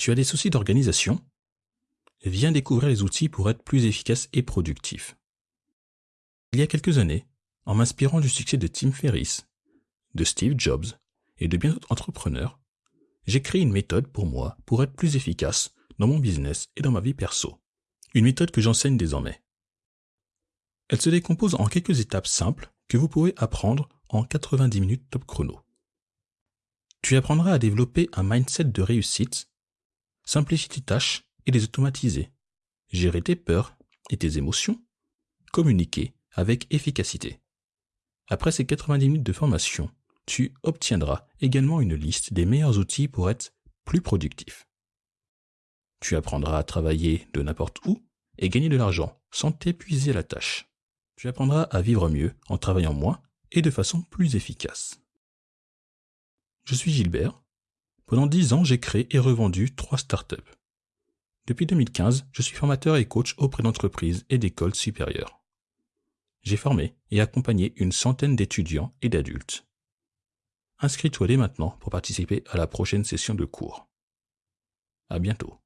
Tu as des soucis d'organisation? Viens découvrir les outils pour être plus efficace et productif. Il y a quelques années, en m'inspirant du succès de Tim Ferriss, de Steve Jobs et de bien d'autres entrepreneurs, j'ai créé une méthode pour moi pour être plus efficace dans mon business et dans ma vie perso. Une méthode que j'enseigne désormais. Elle se décompose en quelques étapes simples que vous pouvez apprendre en 90 minutes top chrono. Tu apprendras à développer un mindset de réussite simplifier tes tâches et les automatiser, gérer tes peurs et tes émotions, communiquer avec efficacité. Après ces 90 minutes de formation, tu obtiendras également une liste des meilleurs outils pour être plus productif. Tu apprendras à travailler de n'importe où et gagner de l'argent sans t'épuiser la tâche. Tu apprendras à vivre mieux en travaillant moins et de façon plus efficace. Je suis Gilbert, pendant dix ans, j'ai créé et revendu trois startups. Depuis 2015, je suis formateur et coach auprès d'entreprises et d'écoles supérieures. J'ai formé et accompagné une centaine d'étudiants et d'adultes. Inscris-toi dès maintenant pour participer à la prochaine session de cours. À bientôt.